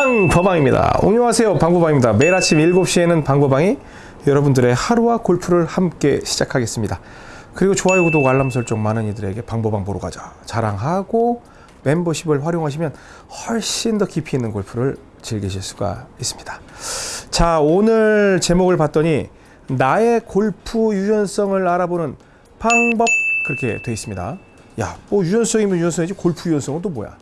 방법방입니다. 안녕하세요. 방법방입니다. 매일 아침 7시에는 방법방이 여러분들의 하루와 골프를 함께 시작하겠습니다. 그리고 좋아요, 구독, 알람 설정 많은 이들에게 방법방 보러 가자 자랑하고 멤버십을 활용하시면 훨씬 더 깊이 있는 골프를 즐기실 수가 있습니다. 자, 오늘 제목을 봤더니 나의 골프 유연성을 알아보는 방법 그렇게 되어 있습니다. 야, 뭐 유연성이면 유연성이지 골프 유연성은 또 뭐야?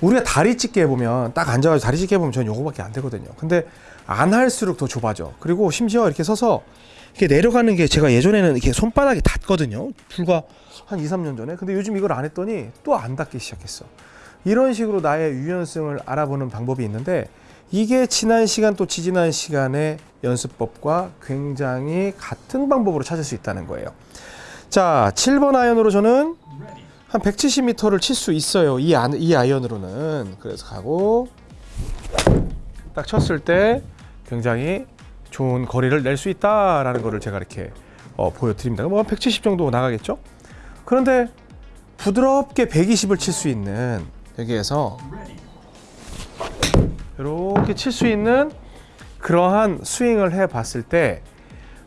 우리가 다리 찢게 해보면 딱 앉아가지고 다리 찢게 해보면 전 요거밖에 안 되거든요. 근데 안 할수록 더 좁아져. 그리고 심지어 이렇게 서서 이렇게 내려가는 게 제가 예전에는 이렇게 손바닥이 닿거든요. 불과 한 2, 3년 전에. 근데 요즘 이걸 안 했더니 또 안 닿기 시작했어. 이런 식으로 나의 유연성을 알아보는 방법이 있는데 이게 지난 시간 또 지지난 시간의 연습법과 굉장히 같은 방법으로 찾을 수 있다는 거예요. 자, 7번 아이언으로 저는 한 170m를 칠 수 있어요. 이, 안, 이 아이언으로는. 그래서 가고 딱 쳤을 때 굉장히 좋은 거리를 낼 수 있다라는 거를 제가 이렇게 어, 보여드립니다. 뭐170 정도 나가겠죠? 그런데 부드럽게 120을 칠 수 있는 여기에서 이렇게 칠 수 있는 그러한 스윙을 해 봤을 때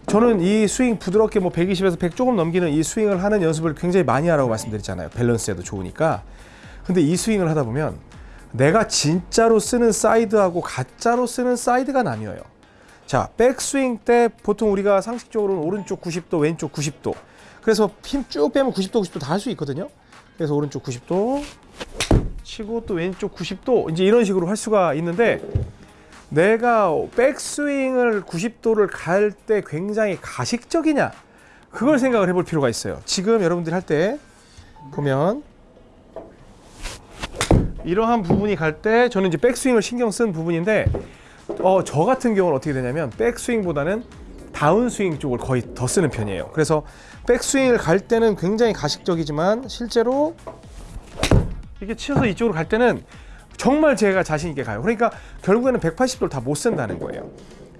저는 이 스윙 부드럽게 뭐 120에서 100 조금 넘기는 이 스윙을 하는 연습을 굉장히 많이 하라고 말씀드렸잖아요. 밸런스에도 좋으니까. 근데 이 스윙을 하다 보면 내가 진짜로 쓰는 사이드하고 가짜로 쓰는 사이드가 나뉘어요. 자, 백스윙 때 보통 우리가 상식적으로는 오른쪽 90도, 왼쪽 90도. 그래서 힘 쭉 빼면 90도, 90도 다 할 수 있거든요. 그래서 오른쪽 90도 치고 또 왼쪽 90도 이제 이런 식으로 할 수가 있는데 내가 백스윙을 90도를 갈 때 굉장히 가식적이냐 그걸 생각을 해볼 필요가 있어요. 지금 여러분들이 할 때 보면 이러한 부분이 갈 때 저는 이제 백스윙을 신경 쓴 부분인데 어, 저 같은 경우는 어떻게 되냐면 백스윙보다는 다운스윙 쪽을 거의 더 쓰는 편이에요. 그래서 백스윙을 갈 때는 굉장히 가식적이지만 실제로 이렇게 치어서 이쪽으로 갈 때는 정말 제가 자신 있게 가요. 그러니까 결국에는 180도를 다 못 쓴다는 거예요.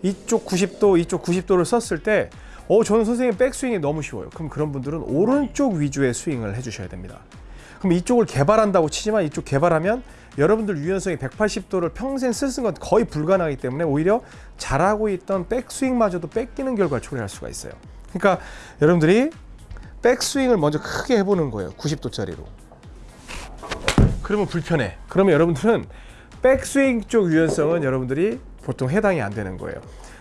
이쪽 90도, 이쪽 90도를 썼을 때 어, 저는 선생님 백스윙이 너무 쉬워요. 그럼 그런 분들은 오른쪽 위주의 스윙을 해주셔야 됩니다. 그럼 이쪽을 개발한다고 치지만 이쪽 개발하면 여러분들 유연성이 180도를 평생 쓰는 건 거의 불가능하기 때문에 오히려 잘하고 있던 백스윙마저도 뺏기는 결과를 초래할 수가 있어요. 그러니까 여러분들이 백스윙을 먼저 크게 해보는 거예요. 90도짜리로. 그러면 불편해. 그러면 여러분들은 백스윙 쪽 유연성은 여러분들이 보통 해당이 안 되는 거예요.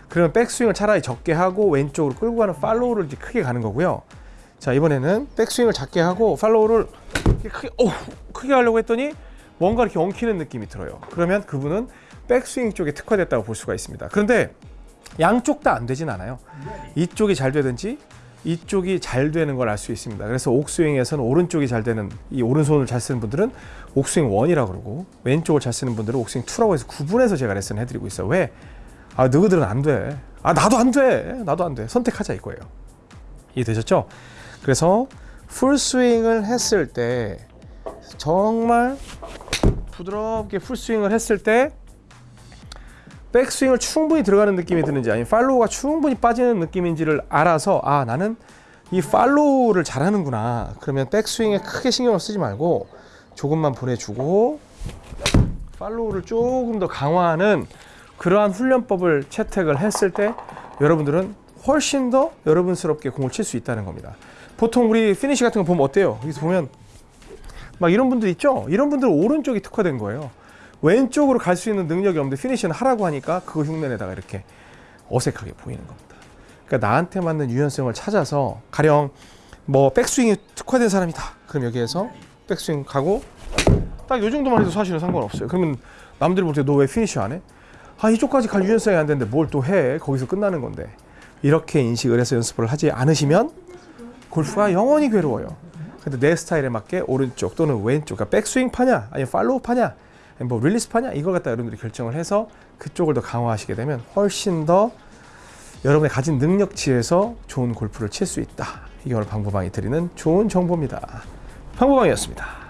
그러면 백스윙을 차라리 적게 하고 왼쪽으로 끌고 가는 팔로우를 이제 크게 가는 거고요. 자 이번에는 백스윙을 작게 하고 팔로우를 크게, 오, 크게 하려고 했더니 뭔가 이렇게 엉키는 느낌이 들어요. 그러면 그분은 백스윙 쪽에 특화됐다고 볼 수가 있습니다. 그런데 양쪽 다 안 되진 않아요. 이쪽이 잘 되든지 이쪽이 잘 되는 걸 알 수 있습니다. 그래서 옥스윙에서는 오른쪽이 잘 되는 이 오른손을 잘 쓰는 분들은 옥스윙 1이라고 그러고 왼쪽을 잘 쓰는 분들은 옥스윙 2라고 해서 구분해서 제가 레슨 해드리고 있어요. 왜? 아 너희들은 안 돼. 아 나도 안 돼. 나도 안 돼. 선택하자 이거예요. 이해되셨죠? 그래서 풀스윙을 했을 때 정말 부드럽게 풀스윙을 했을 때 백스윙을 충분히 들어가는 느낌이 드는지 아니면 팔로우가 충분히 빠지는 느낌인지를 알아서 아 나는 이 팔로우를 잘하는구나 그러면 백스윙에 크게 신경을 쓰지 말고 조금만 보내주고 follow를 조금 더 강화하는 그러한 훈련법을 채택을 했을 때 여러분들은 훨씬 더 여러분스럽게 공을 칠 수 있다는 겁니다 보통 우리 피니시 같은 거 보면 어때요? 여기서 보면 막 이런 분들 있죠? 이런 분들은 오른쪽이 특화된 거예요 왼쪽으로 갈 수 있는 능력이 없는데 피니시는 하라고 하니까 그거 흉내내다가 이렇게 어색하게 보이는 겁니다. 그러니까 나한테 맞는 유연성을 찾아서 가령 뭐 백스윙이 특화된 사람이다. 그럼 여기에서 백스윙 가고 딱 이 정도만 해도 사실은 상관없어요. 그러면 남들이 볼 때 너 왜 피니시 안 해? 아 이쪽까지 갈 유연성이 안 되는데 뭘 또 해? 거기서 끝나는 건데 이렇게 인식을 해서 연습을 하지 않으시면 골프가 영원히 괴로워요. 근데 내 스타일에 맞게 오른쪽 또는 왼쪽, 그러니까 백스윙 파냐, 아니면 follow 파냐, 뭐 release 파냐 이걸 갖다 여러분들이 결정을 해서 그쪽을 더 강화하시게 되면 훨씬 더 여러분의 가진 능력치에서 좋은 골프를 칠 수 있다. 이걸 방법방이 드리는 좋은 정보입니다. 방법방이었습니다.